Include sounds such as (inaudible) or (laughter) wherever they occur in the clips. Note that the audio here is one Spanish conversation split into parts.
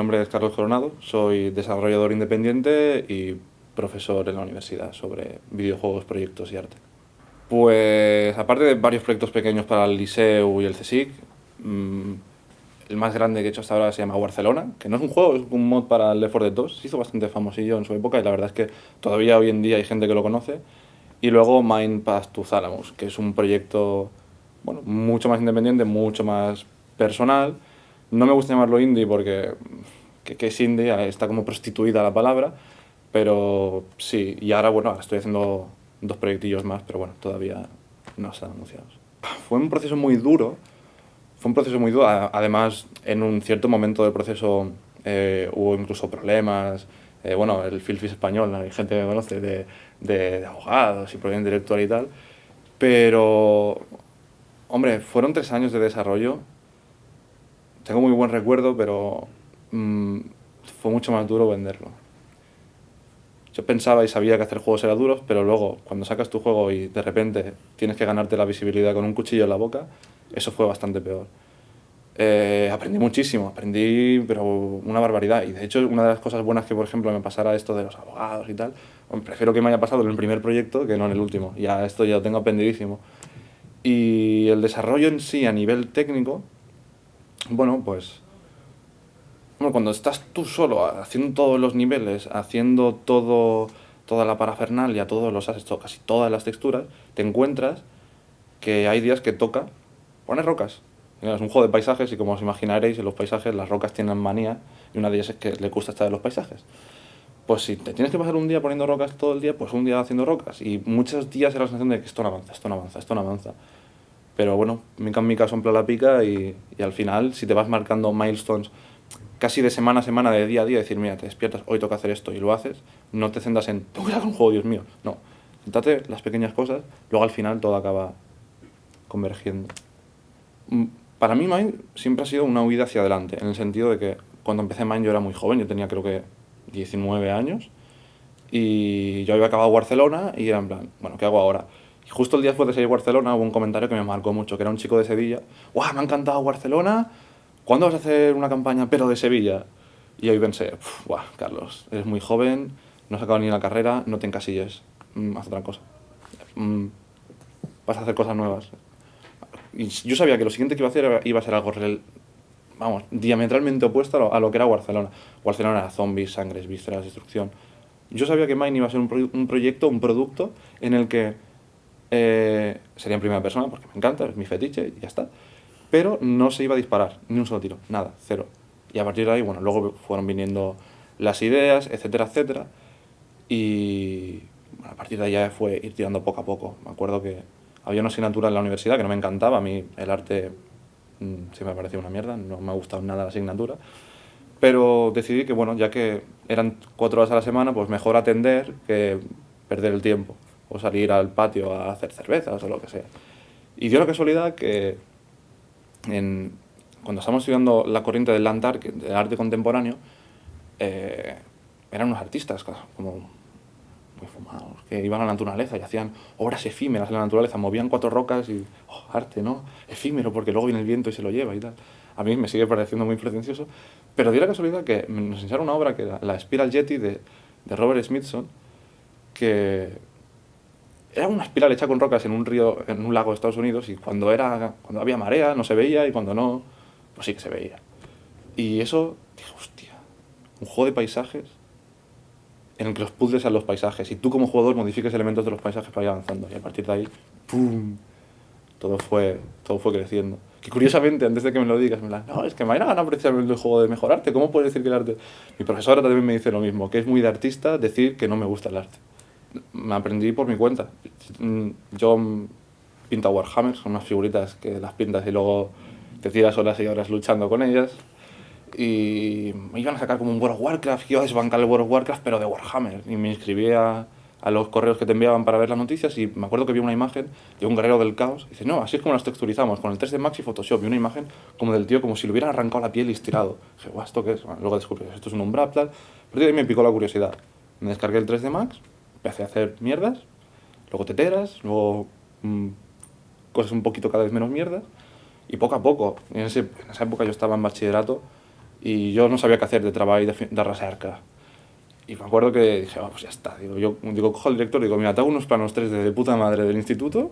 nombre es Carlos Coronado, soy desarrollador independiente y profesor en la universidad sobre videojuegos, proyectos y arte. Pues aparte de varios proyectos pequeños para el Liceu y el CSIC, mm, el más grande que he hecho hasta ahora se llama Barcelona, que no es un juego, es un mod para el Left 4 Dead 2. Se hizo bastante famosillo en su época y la verdad es que todavía hoy en día hay gente que lo conoce. Y luego Mind Path to Thalamus, que es un proyecto bueno, mucho más independiente, mucho más personal. No me gusta llamarlo indie porque que, es indie, está como prostituida la palabra, pero sí, y ahora bueno, ahora estoy haciendo dos proyectillos más, pero bueno, todavía no están anunciados. Fue un proceso muy duro, fue un proceso muy duro, además en un cierto momento del proceso eh, hubo incluso problemas, eh, bueno, el Filfis español, hay gente que me conoce, de, de, abogados y problemas intelectual y tal, pero, hombre, fueron tres años de desarrollo, tengo muy buen recuerdo, pero mm, fue mucho más duro venderlo. Yo pensaba y sabía que hacer juegos era duro, pero luego, cuando sacas tu juego y de repente tienes que ganarte la visibilidad con un cuchillo en la boca, eso fue bastante peor. Eh, aprendí muchísimo, aprendí pero una barbaridad. Y de hecho, una de las cosas buenas que, por ejemplo, me pasara esto de los abogados y tal, prefiero que me haya pasado en el primer proyecto que no en el último. Ya esto ya lo tengo aprendidísimo. Y el desarrollo en sí, a nivel técnico, bueno, pues... Cuando estás tú solo haciendo todos los niveles, haciendo todo, toda la parafernalia, todos los assets, casi todas las texturas, te encuentras que hay días que toca poner rocas. Es un juego de paisajes y como os imaginaréis, en los paisajes las rocas tienen manía y una de ellas es que le gusta estar en los paisajes. Pues si te tienes que pasar un día poniendo rocas todo el día, pues un día haciendo rocas. Y muchos días era la sensación de que esto no avanza, esto no avanza, esto no avanza. Pero bueno, en mi caso en la pica y, y al final, si te vas marcando milestones casi de semana a semana, de día a día, decir, mira, te despiertas, hoy toca hacer esto y lo haces, no te centras en, tengo que hacer un juego, Dios mío. No, céntrate las pequeñas cosas, luego al final todo acaba convergiendo. Mm, para mí Mind siempre ha sido una huida hacia adelante, en el sentido de que cuando empecé Mind yo era muy joven, yo tenía creo que 19 años, y yo había acabado Barcelona y era en plan, bueno, ¿qué hago ahora? Justo el día después de salir Barcelona hubo un comentario que me marcó mucho, que era un chico de Sevilla, ¡guau, me ha encantado Barcelona! ¿Cuándo vas a hacer una campaña pero de Sevilla? Y ahí pensé, ¡guau, Carlos, eres muy joven, no has acabado ni la carrera, no te encasilles, mm, haz otra cosa. Mm, vas a hacer cosas nuevas. Y yo sabía que lo siguiente que iba a hacer iba a ser algo vamos, diametralmente opuesto a lo, que era Barcelona. Barcelona era zombies, sangres, vísceras, destrucción. Yo sabía que Mine iba a ser un, proyecto, un producto en el que eh, sería en primera persona, porque me encanta, es mi fetiche y ya está. Pero no se iba a disparar, ni un solo tiro, nada, cero. Y a partir de ahí, bueno, luego fueron viniendo las ideas, etcétera, etcétera. Y a partir de ahí ya fue ir tirando poco a poco. Me acuerdo que había una asignatura en la universidad que no me encantaba, a mí el arte mm, sí me parecía una mierda, no me ha gustado nada la asignatura, pero decidí que, bueno, ya que eran cuatro horas a la semana, pues mejor atender que perder el tiempo, o salir al patio a hacer cervezas o lo que sea. Y dio la casualidad que en, cuando estábamos estudiando la corriente del land art, del arte contemporáneo, eh, eran unos artistas como muy fumados, que iban a la naturaleza y hacían obras efímeras en la naturaleza, movían cuatro rocas y, oh, arte, ¿no? Efímero, porque luego viene el viento y se lo lleva y tal. A mí me sigue pareciendo muy pretencioso, pero dio la casualidad que nos enseñaron una obra que era la Spiral Jetty de, de Robert Smithson, que era una espiral hecha con rocas en un río, en un lago de Estados Unidos y cuando, era, cuando había marea no se veía y cuando no, pues sí que se veía. Y eso, dije, hostia, un juego de paisajes en el que los puzzles sean los paisajes y tú como jugador modifiques elementos de los paisajes para ir avanzando y a partir de ahí, ¡pum! Todo fue, todo fue creciendo. Que curiosamente, antes de que me lo digas, me la, no, es que me ganar precisamente el juego de mejorarte, ¿cómo puedes decir que el arte...? Mi profesora también me dice lo mismo, que es muy de artista decir que no me gusta el arte. Me aprendí por mi cuenta. Yo pinto Warhammer, son unas figuritas que las pintas y luego te tiras horas y horas luchando con ellas y me iban a sacar como un World of Warcraft, iba a desbancar el World of Warcraft, pero de Warhammer. Y me inscribí a, los correos que te enviaban para ver las noticias y me acuerdo que vi una imagen de un guerrero del caos. Y dice, no, así es como las texturizamos, con el 3D Max y Photoshop. Vi una imagen como del tío, como si le hubieran arrancado la piel y estirado. dije, guau, ¿esto qué es? luego descubrí, esto es un umbral, tal. Pero ahí me picó la curiosidad. Me descargué el 3D Max, empecé a hacer mierdas, luego teteras, luego mmm, cosas un poquito cada vez menos mierdas. Y poco a poco, en, ese, en esa época yo estaba en bachillerato, y yo no sabía qué hacer de trabajo de, de recerca. Y me acuerdo que dije, oh, pues ya está. Digo, yo digo, cojo al director y digo, mira, te hago unos planos 3D de puta madre del instituto,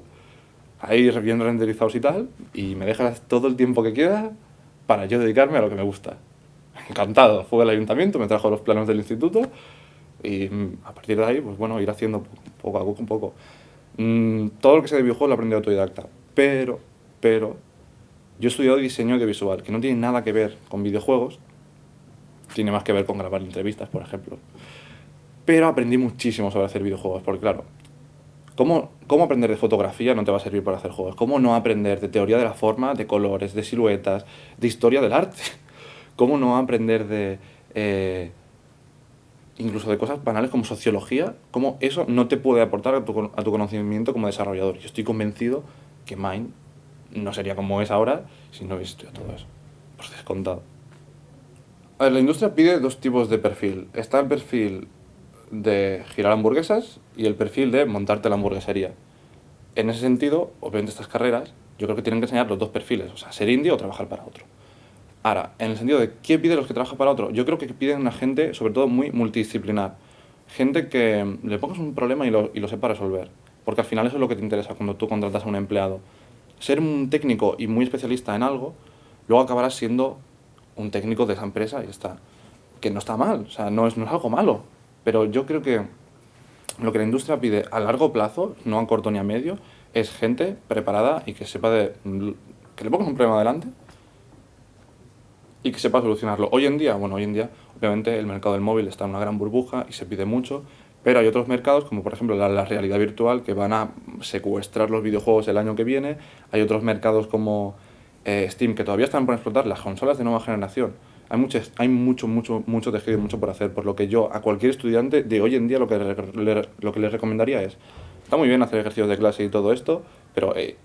ahí bien renderizados y tal, y me dejas todo el tiempo que quiera para yo dedicarme a lo que me gusta. Encantado. Fue al ayuntamiento, me trajo los planos del instituto y mm, a partir de ahí, pues bueno, ir haciendo poco a poco, un poco. Mm, todo lo que sé de videojuegos lo aprendí autodidacta, pero, pero, yo he estudiado diseño audiovisual, que no tiene nada que ver con videojuegos, tiene más que ver con grabar entrevistas, por ejemplo. Pero aprendí muchísimo sobre hacer videojuegos, porque claro, ¿cómo, ¿cómo aprender de fotografía no te va a servir para hacer juegos? ¿Cómo no aprender de teoría de la forma, de colores, de siluetas, de historia del arte? (laughs) ¿Cómo no aprender de... Eh, incluso de cosas banales como sociología, cómo eso no te puede aportar a tu, a tu conocimiento como desarrollador. Yo estoy convencido que Mind no sería como es ahora si no hubiese estudiado todo eso. Por descontado. A ver, la industria pide dos tipos de perfil. Está el perfil de girar hamburguesas y el perfil de montarte la hamburguesería. En ese sentido, obviamente estas carreras, yo creo que tienen que enseñar los dos perfiles, o sea, ser indie o trabajar para otro. Ahora, en el sentido de ¿qué pide los que trabajan para otro? Yo creo que piden una gente, sobre todo, muy multidisciplinar. Gente que le pongas un problema y lo, y lo sepa resolver. Porque al final eso es lo que te interesa cuando tú contratas a un empleado. Ser un técnico y muy especialista en algo, luego acabarás siendo un técnico de esa empresa y está. Que no está mal, o sea, no es, no es algo malo. Pero yo creo que lo que la industria pide a largo plazo, no a corto ni a medio, es gente preparada y que sepa de... que le pongas un problema adelante y que sepa solucionarlo. Hoy en día, bueno, hoy en día, obviamente el mercado del móvil está en una gran burbuja y se pide mucho, pero hay otros mercados, como por ejemplo la, realidad virtual, que van a secuestrar los videojuegos el año que viene. Hay otros mercados como eh, Steam, que todavía están por explotar, las consolas de nueva generación. Hay, mucho, hay mucho, mucho, mucho tejido y mucho por hacer, por lo que yo a cualquier estudiante de hoy en día lo que le, lo que les recomendaría es, está muy bien hacer ejercicios de clase y todo esto, pero hey,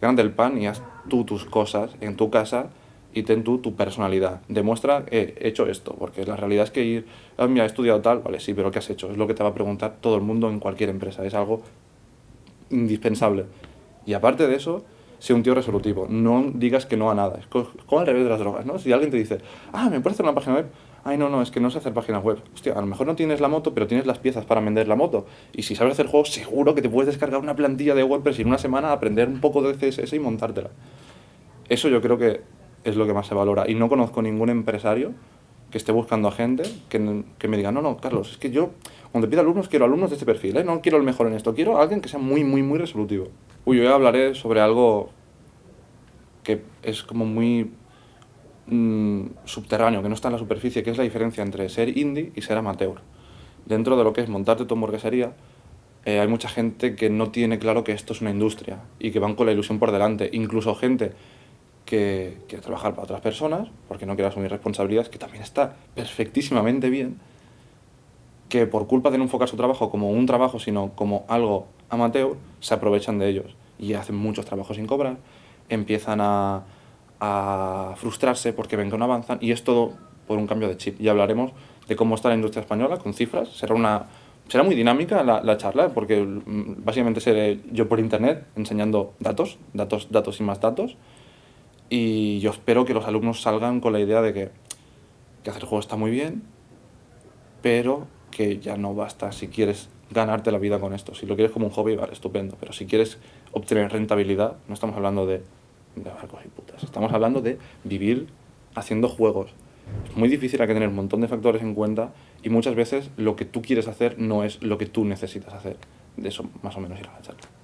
gánate el pan y haz tú tus cosas en tu casa y ten tú tu personalidad. Demuestra, he hecho esto, porque la realidad es que ir, ah, mira, he estudiado tal, vale, sí, pero ¿qué has hecho? Es lo que te va a preguntar todo el mundo en cualquier empresa, es algo indispensable. Y aparte de eso, sé un tío resolutivo, no digas que no a nada, es como al revés de las drogas, ¿no? Si alguien te dice, ah, ¿me puedes hacer una página web? Ay, no, no, es que no sé hacer páginas web. Hostia, a lo mejor no tienes la moto, pero tienes las piezas para vender la moto. Y si sabes hacer juegos, seguro que te puedes descargar una plantilla de WordPress y en una semana aprender un poco de CSS y montártela. Eso yo creo que es lo que más se valora. Y no conozco ningún empresario que esté buscando a gente que, que, me diga, no, no, Carlos, es que yo cuando pido alumnos quiero alumnos de este perfil, ¿eh? no quiero el mejor en esto, quiero a alguien que sea muy, muy, muy resolutivo. Uy, hoy hablaré sobre algo que es como muy mm, subterráneo, que no está en la superficie, que es la diferencia entre ser indie y ser amateur. Dentro de lo que es montarte tu hamburguesería, eh, hay mucha gente que no tiene claro que esto es una industria y que van con la ilusión por delante. Incluso gente que quiere trabajar para otras personas, porque no quiere asumir responsabilidades, que también está perfectísimamente bien, que por culpa de no enfocar su trabajo como un trabajo, sino como algo amateur, se aprovechan de ellos y hacen muchos trabajos sin cobrar, empiezan a, a frustrarse porque ven que no avanzan y es todo por un cambio de chip. Y hablaremos de cómo está la industria española con cifras. Será una será muy dinámica la, la, charla porque mm, básicamente seré yo por internet enseñando datos, datos, datos y más datos y yo espero que los alumnos salgan con la idea de que, que hacer juego está muy bien, pero que ya no basta si quieres ganarte la vida con esto. Si lo quieres como un hobby, vale, estupendo. Pero si quieres obtener rentabilidad, no estamos hablando de, de barcos y putas. Estamos hablando de vivir haciendo juegos. Es muy difícil, hay que tener un montón de factores en cuenta y muchas veces lo que tú quieres hacer no es lo que tú necesitas hacer. De eso más o menos irá la charla.